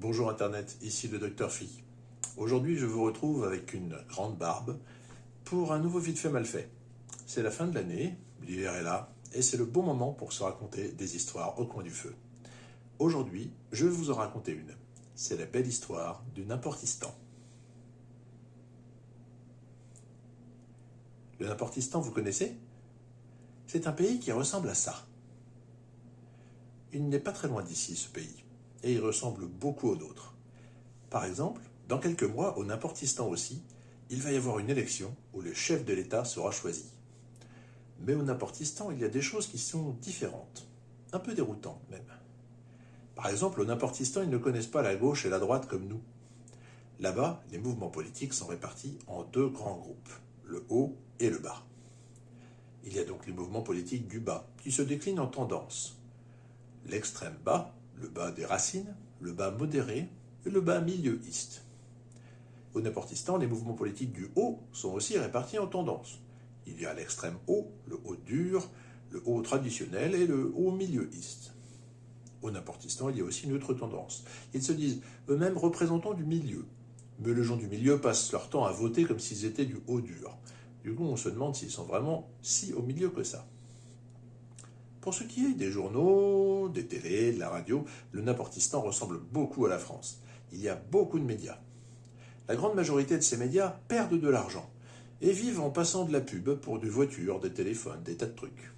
Bonjour Internet, ici le Docteur Phi. Aujourd'hui, je vous retrouve avec une grande barbe pour un nouveau vite fait mal fait. C'est la fin de l'année, l'hiver est là, et c'est le bon moment pour se raconter des histoires au coin du feu. Aujourd'hui, je vais vous en raconter une. C'est la belle histoire du Nimportistan. Le Nimportistan, vous connaissez? C'est un pays qui ressemble à ça. Il n'est pas très loin d'ici, ce pays et il ressemble beaucoup aux nôtres. Par exemple, dans quelques mois, au Nimportistan aussi, il va y avoir une élection où le chef de l'État sera choisi. Mais au Nimportistan, il y a des choses qui sont différentes, un peu déroutantes même. Par exemple, au Nimportistan, ils ne connaissent pas la gauche et la droite comme nous. Là-bas, les mouvements politiques sont répartis en deux grands groupes, le haut et le bas. Il y a donc les mouvements politiques du bas, qui se déclinent en tendances. L'extrême bas, le bas des racines, le bas modéré et le bas milieuiste. Au Néportistan, les mouvements politiques du haut sont aussi répartis en tendances. Il y a l'extrême haut, le haut dur, le haut traditionnel et le haut milieuiste. Au Néportistan, il y a aussi une autre tendance. Ils se disent eux-mêmes représentants du milieu. Mais les gens du milieu passent leur temps à voter comme s'ils étaient du haut dur. Du coup, on se demande s'ils sont vraiment si au milieu que ça. Pour ce qui est des journaux, des télés, de la radio, le Naportistan ressemble beaucoup à la France. Il y a beaucoup de médias. La grande majorité de ces médias perdent de l'argent et vivent en passant de la pub pour des voitures, des téléphones, des tas de trucs.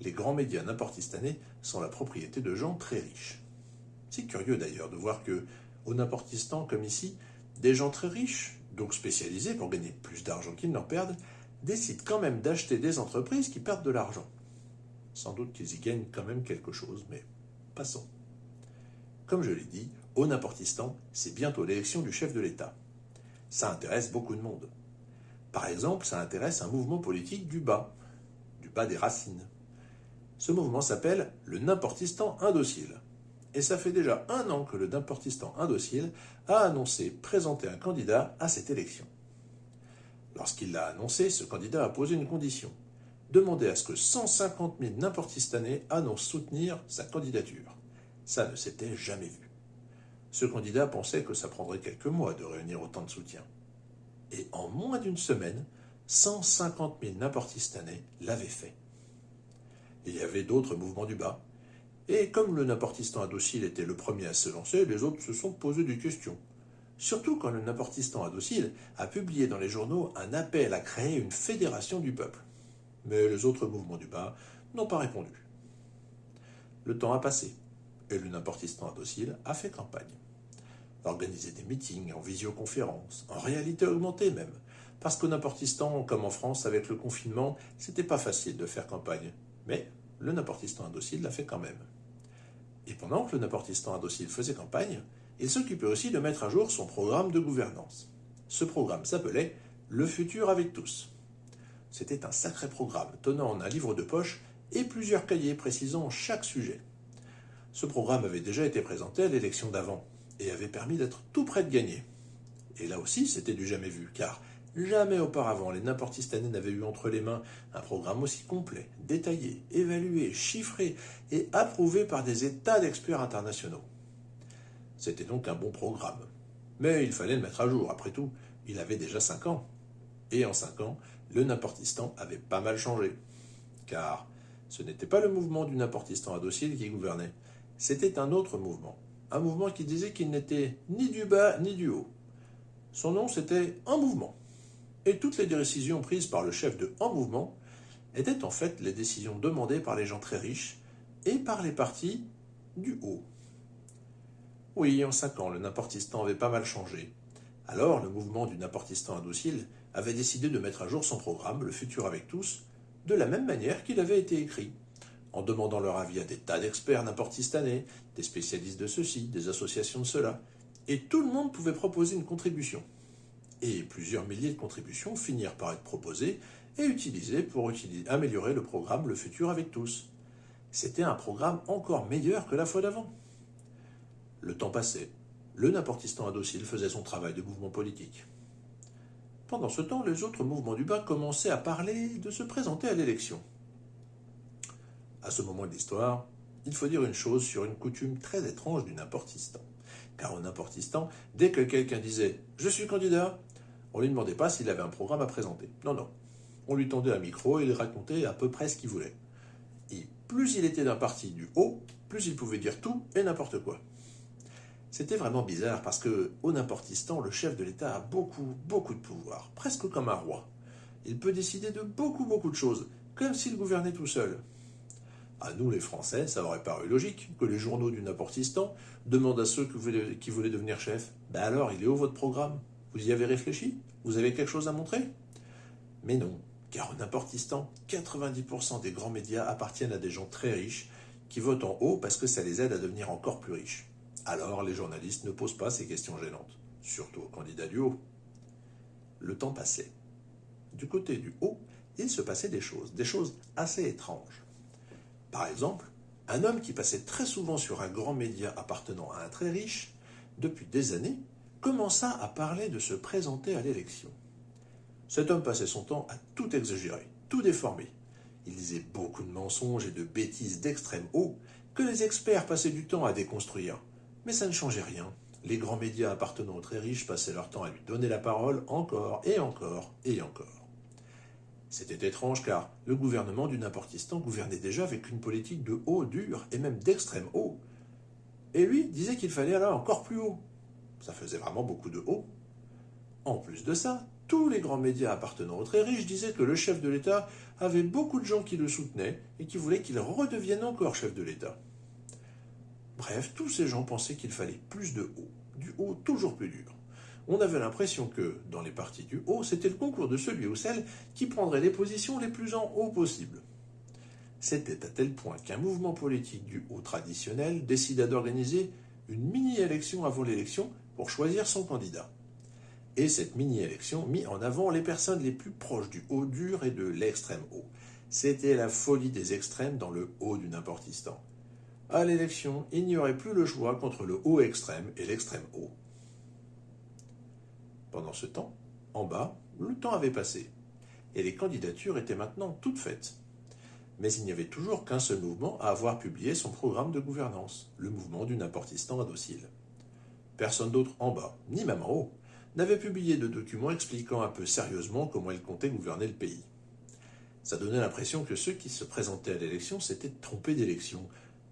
Les grands médias naportistanais sont la propriété de gens très riches. C'est curieux d'ailleurs de voir que, au Naportistan comme ici, des gens très riches, donc spécialisés pour gagner plus d'argent qu'ils n'en perdent, décident quand même d'acheter des entreprises qui perdent de l'argent. Sans doute qu'ils y gagnent quand même quelque chose, mais passons. Comme je l'ai dit, au Naportistan, c'est bientôt l'élection du chef de l'État. Ça intéresse beaucoup de monde. Par exemple, ça intéresse un mouvement politique du bas, du bas des racines. Ce mouvement s'appelle le Nimportistan indocile. Et ça fait déjà un an que le Nimportistan indocile a annoncé présenter un candidat à cette élection. Lorsqu'il l'a annoncé, ce candidat a posé une condition demander à ce que 150 000 Nimportistanais annoncent soutenir sa candidature. Ça ne s'était jamais vu. Ce candidat pensait que ça prendrait quelques mois de réunir autant de soutien. Et en moins d'une semaine, 150 000 Nimportistanais l'avaient fait. Il y avait d'autres mouvements du bas. Et comme le Nimportistan indocile était le premier à se lancer, les autres se sont posés des questions. Surtout quand le Nimportistan indocile a publié dans les journaux un appel à créer une fédération du peuple mais les autres mouvements du bas n'ont pas répondu. Le temps a passé, et le Nimportistan indocile a fait campagne. Organiser des meetings en visioconférence, en réalité augmentée même, parce qu'au Nimportistan, comme en France avec le confinement, c'était pas facile de faire campagne, mais le Nimportistan indocile l'a fait quand même. Et pendant que le Nimportistan indocile faisait campagne, il s'occupait aussi de mettre à jour son programme de gouvernance. Ce programme s'appelait Le futur avec tous. C'était un sacré programme, tenant en un livre de poche et plusieurs cahiers précisant chaque sujet. Ce programme avait déjà été présenté à l'élection d'avant et avait permis d'être tout près de gagner. Et là aussi, c'était du jamais vu, car jamais auparavant les Nimportistanais n'avaient eu entre les mains un programme aussi complet, détaillé, évalué, chiffré et approuvé par des états d'experts internationaux. C'était donc un bon programme. Mais il fallait le mettre à jour, après tout, il avait déjà cinq ans. Et en cinq ans, le Naportistan avait pas mal changé. Car ce n'était pas le mouvement du Naportistan indocile qui gouvernait, c'était un autre mouvement. Un mouvement qui disait qu'il n'était ni du bas ni du haut. Son nom c'était Un Mouvement. Et toutes les décisions prises par le chef de Un Mouvement étaient en fait les décisions demandées par les gens très riches et par les partis du haut. Oui, en cinq ans, le Naportistan avait pas mal changé. Alors, le mouvement du Naportistan indocile avait décidé de mettre à jour son programme, Le futur avec tous, de la même manière qu'il avait été écrit, en demandant leur avis à des tas d'experts n'importistanais, des spécialistes de ceci, des associations de cela, et tout le monde pouvait proposer une contribution. Et plusieurs milliers de contributions finirent par être proposées et utilisées pour améliorer le programme Le futur avec tous. C'était un programme encore meilleur que la fois d'avant. Le temps passait. Le Naportistan indocile faisait son travail de mouvement politique. Pendant ce temps, les autres mouvements du bas commençaient à parler de se présenter à l'élection. À ce moment de l'histoire, il faut dire une chose sur une coutume très étrange du Nimportistan. Car au Nimportistan, dès que quelqu'un disait « Je suis candidat », on ne lui demandait pas s'il avait un programme à présenter. Non, non. On lui tendait un micro et il racontait à peu près ce qu'il voulait. Et plus il était d'un parti du haut, plus il pouvait dire tout et n'importe quoi. C'était vraiment bizarre parce que, au Nimportistan, le chef de l'État a beaucoup, beaucoup de pouvoir, presque comme un roi. Il peut décider de beaucoup, beaucoup de choses, comme s'il gouvernait tout seul. À nous, les Français, ça aurait paru logique que les journaux du Naportistan demandent à ceux qui voulaient, devenir chefs Ben alors, il est où votre programme? Vous y avez réfléchi? Vous avez quelque chose à montrer? Mais non, car au Naportistan, 90% des grands médias appartiennent à des gens très riches qui votent en haut parce que ça les aide à devenir encore plus riches. Alors, les journalistes ne posent pas ces questions gênantes, surtout aux candidats du haut. Le temps passait. Du côté du haut, il se passait des choses, des choses assez étranges. Par exemple, un homme qui passait très souvent sur un grand média appartenant à un très riche, depuis des années, commença à parler de se présenter à l'élection. Cet homme passait son temps à tout exagérer, tout déformer. Il disait beaucoup de mensonges et de bêtises d'extrême haut que les experts passaient du temps à déconstruire. Mais ça ne changeait rien. Les grands médias appartenant aux très riches passaient leur temps à lui donner la parole encore et encore et encore. C'était étrange car le gouvernement du Naportistan gouvernait déjà avec une politique de haut dur et même d'extrême haut. Et lui disait qu'il fallait aller encore plus haut. Ça faisait vraiment beaucoup de haut. En plus de ça, tous les grands médias appartenant aux très riches disaient que le chef de l'État avait beaucoup de gens qui le soutenaient et qui voulaient qu'il redevienne encore chef de l'État. Bref, tous ces gens pensaient qu'il fallait plus de haut, du haut toujours plus dur on avait l'impression que, dans les partis du haut, c'était le concours de celui ou celle qui prendrait les positions les plus en haut possible. C'était à tel point qu'un mouvement politique du haut traditionnel décida d'organiser une mini-élection avant l'élection pour choisir son candidat. Et cette mini-élection mit en avant les personnes les plus proches du haut dur et de l'extrême haut. C'était la folie des extrêmes dans le haut du Nimportistan. À l'élection, il n'y aurait plus le choix contre le haut extrême et l'extrême haut. Pendant ce temps, en bas, le temps avait passé, et les candidatures étaient maintenant toutes faites. Mais il n'y avait toujours qu'un seul mouvement à avoir publié son programme de gouvernance, le mouvement du Naportistan indocile. Personne d'autre en bas, ni même en haut, n'avait publié de document expliquant un peu sérieusement comment il comptait gouverner le pays. Ça donnait l'impression que ceux qui se présentaient à l'élection s'étaient trompés d'élection.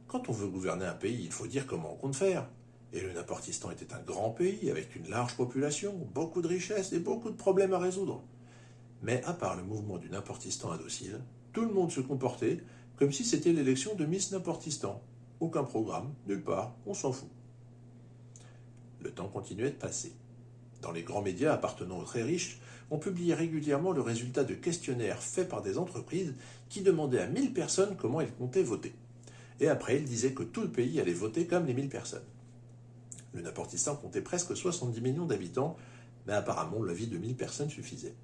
Quand on veut gouverner un pays, il faut dire comment on compte faire. Et le Naportistan était un grand pays avec une large population, beaucoup de richesses et beaucoup de problèmes à résoudre. Mais à part le mouvement du Naportistan indocile, tout le monde se comportait comme si c'était l'élection de Miss Naportistan. Aucun programme, nulle part, on s'en fout. Le temps continuait de passer. Dans les grands médias appartenant aux très riches, on publiait régulièrement le résultat de questionnaires faits par des entreprises qui demandaient à 1000 personnes comment elles comptaient voter. Et après, ils disaient que tout le pays allait voter comme les 1000 personnes. Le Naportistan comptait presque 70 millions d'habitants, mais apparemment la vie de 1000 personnes suffisait.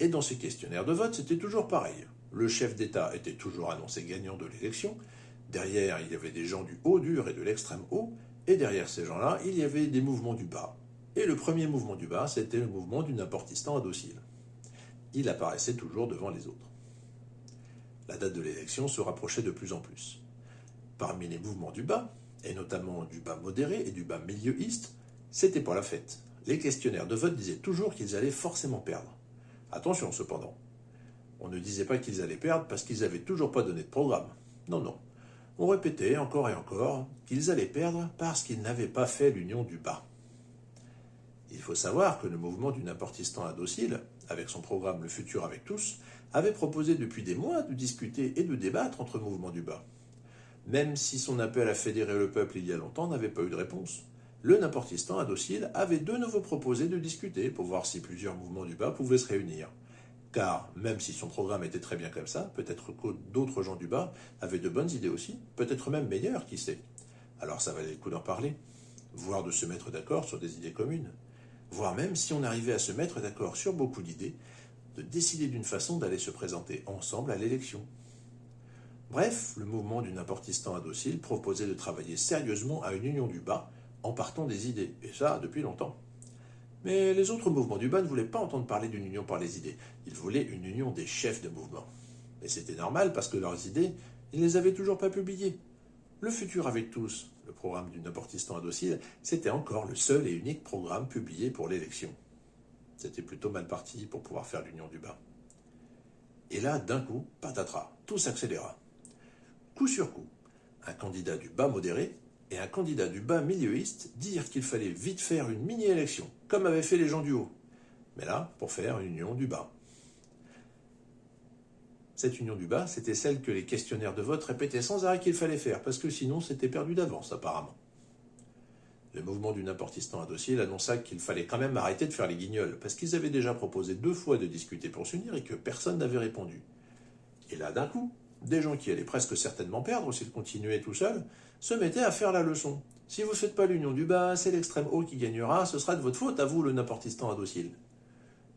Et dans ces questionnaires de vote, c'était toujours pareil. Le chef d'État était toujours annoncé gagnant de l'élection. Derrière, il y avait des gens du haut dur et de l'extrême haut. Et derrière ces gens-là, il y avait des mouvements du bas. Et le premier mouvement du bas, c'était le mouvement du Naportistan indocile. Il apparaissait toujours devant les autres. La date de l'élection se rapprochait de plus en plus. Parmi les mouvements du bas, et notamment du bas modéré et du bas milieuiste, c'était pas la fête. Les questionnaires de vote disaient toujours qu'ils allaient forcément perdre. Attention cependant, on ne disait pas qu'ils allaient perdre parce qu'ils n'avaient toujours pas donné de programme. Non, non. On répétait encore et encore qu'ils allaient perdre parce qu'ils n'avaient pas fait l'union du bas. Il faut savoir que le mouvement du Naportistan indocile, avec son programme Le futur avec tous, avait proposé depuis des mois de discuter et de débattre entre mouvements du bas même si son appel à fédérer le peuple il y a longtemps n'avait pas eu de réponse. Le Naportistan à Docile avait de nouveau proposé de discuter pour voir si plusieurs mouvements du bas pouvaient se réunir. Car même si son programme était très bien comme ça, peut-être que d'autres gens du bas avaient de bonnes idées aussi, peut-être même meilleures, qui sait. Alors ça valait le coup d'en parler, voire de se mettre d'accord sur des idées communes, voire même si on arrivait à se mettre d'accord sur beaucoup d'idées, de décider d'une façon d'aller se présenter ensemble à l'élection. Bref, le mouvement du Naportistan indocile proposait de travailler sérieusement à une union du bas en partant des idées, et ça depuis longtemps. Mais les autres mouvements du bas ne voulaient pas entendre parler d'une union par les idées, ils voulaient une union des chefs de mouvement. Et c'était normal parce que leurs idées, ils ne les avaient toujours pas publiées. Le futur avec tous, le programme du Naportistan à docile, c'était encore le seul et unique programme publié pour l'élection. C'était plutôt mal parti pour pouvoir faire l'union du bas. Et là, d'un coup, patatras, tout s'accéléra. Coup sur coup, un candidat du bas modéré et un candidat du bas milieuiste dirent qu'il fallait vite faire une mini-élection, comme avaient fait les gens du haut. Mais là, pour faire une union du bas. Cette union du bas, c'était celle que les questionnaires de vote répétaient sans arrêt qu'il fallait faire, parce que sinon c'était perdu d'avance apparemment. Le mouvement du Naportistan à dossier annonça qu'il fallait quand même arrêter de faire les guignols, parce qu'ils avaient déjà proposé deux fois de discuter pour s'unir et que personne n'avait répondu. Et là, d'un coup, des gens qui allaient presque certainement perdre s'ils continuaient tout seuls, se mettaient à faire la leçon. Si vous ne faites pas l'union du bas, c'est l'extrême haut qui gagnera, ce sera de votre faute à vous, le Naportistan à docile.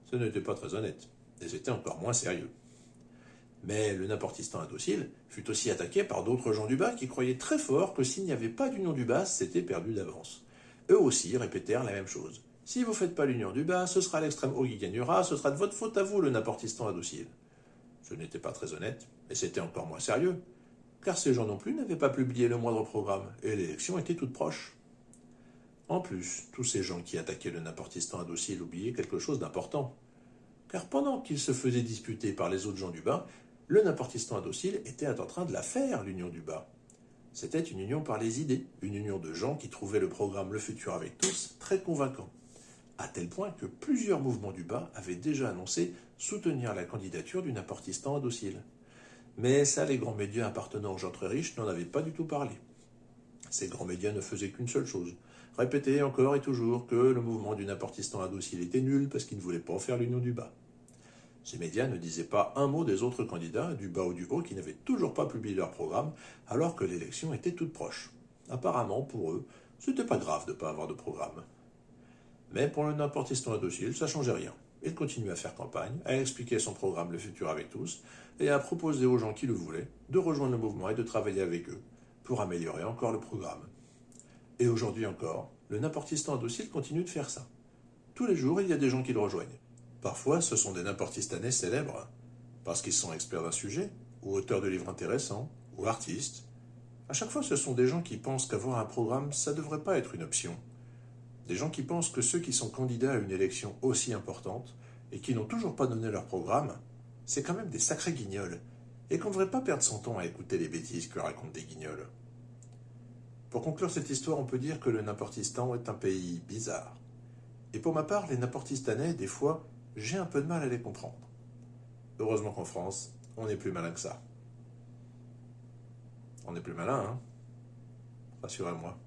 Ce n'était pas très honnête, et c'était encore moins sérieux. Mais le Naportistan indocile fut aussi attaqué par d'autres gens du bas qui croyaient très fort que s'il n'y avait pas d'union du bas, c'était perdu d'avance. Eux aussi répétèrent la même chose. Si vous ne faites pas l'union du bas, ce sera l'extrême haut qui gagnera, ce sera de votre faute à vous, le Naportistan indocile. Ce n'était pas très honnête, et c'était encore moins sérieux, car ces gens non plus n'avaient pas publié le moindre programme, et l'élection était toute proche. En plus, tous ces gens qui attaquaient le Naportistan indocile oubliaient quelque chose d'important. Car pendant qu'ils se faisaient disputer par les autres gens du bas, le Naportistan indocile était en train de la faire, l'union du bas. C'était une union par les idées, une union de gens qui trouvaient le programme Le Futur avec tous très convaincant, à tel point que plusieurs mouvements du bas avaient déjà annoncé soutenir la candidature du Naportistan indocile. Mais ça, les grands médias appartenant aux gens très riches n'en avaient pas du tout parlé. Ces grands médias ne faisaient qu'une seule chose, répéter encore et toujours que le mouvement du Naportistan indocile était nul parce qu'il ne voulait pas faire l'union du bas. Ces médias ne disaient pas un mot des autres candidats, du bas ou du haut, qui n'avaient toujours pas publié leur programme, alors que l'élection était toute proche. Apparemment, pour eux, c'était pas grave de ne pas avoir de programme. Mais pour le n'importistan à docile, ça changeait rien. Il continuait à faire campagne, à expliquer son programme Le Futur avec tous, et à proposer aux gens qui le voulaient de rejoindre le mouvement et de travailler avec eux, pour améliorer encore le programme. Et aujourd'hui encore, le n'importistan à docile continue de faire ça. Tous les jours, il y a des gens qui le rejoignent. Parfois, ce sont des n'importistanais célèbres, parce qu'ils sont experts d'un sujet, ou auteurs de livres intéressants, ou artistes. À chaque fois, ce sont des gens qui pensent qu'avoir un programme, ça ne devrait pas être une option. Des gens qui pensent que ceux qui sont candidats à une élection aussi importante, et qui n'ont toujours pas donné leur programme, c'est quand même des sacrés guignols, et qu'on ne devrait pas perdre son temps à écouter les bêtises que racontent des guignols. Pour conclure cette histoire, on peut dire que le Naportistan est un pays bizarre. Et pour ma part, les Naportistanais, des fois, j'ai un peu de mal à les comprendre. Heureusement qu'en France, on est plus malin que ça. On est plus malin, hein? Rassurez-moi.